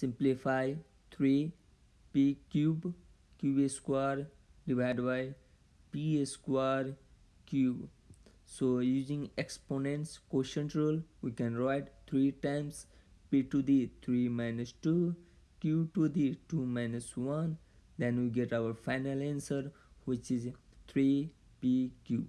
simplify 3 p cube q square divided by p square q so using exponents quotient rule we can write 3 times p to the 3 minus 2 q to the 2 minus 1 then we get our final answer which is 3 p cube.